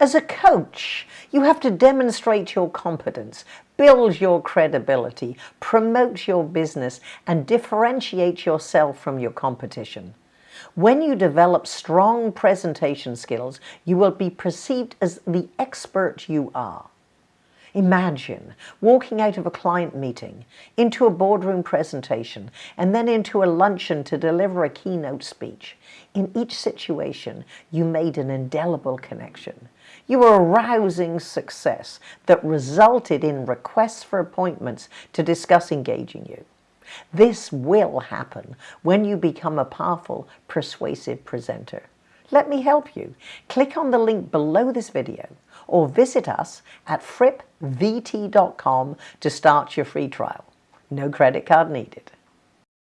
As a coach, you have to demonstrate your competence, build your credibility, promote your business, and differentiate yourself from your competition. When you develop strong presentation skills, you will be perceived as the expert you are. Imagine walking out of a client meeting, into a boardroom presentation, and then into a luncheon to deliver a keynote speech. In each situation, you made an indelible connection. You were a rousing success that resulted in requests for appointments to discuss engaging you. This will happen when you become a powerful, persuasive presenter. Let me help you. Click on the link below this video or visit us at frippvt.com to start your free trial. No credit card needed.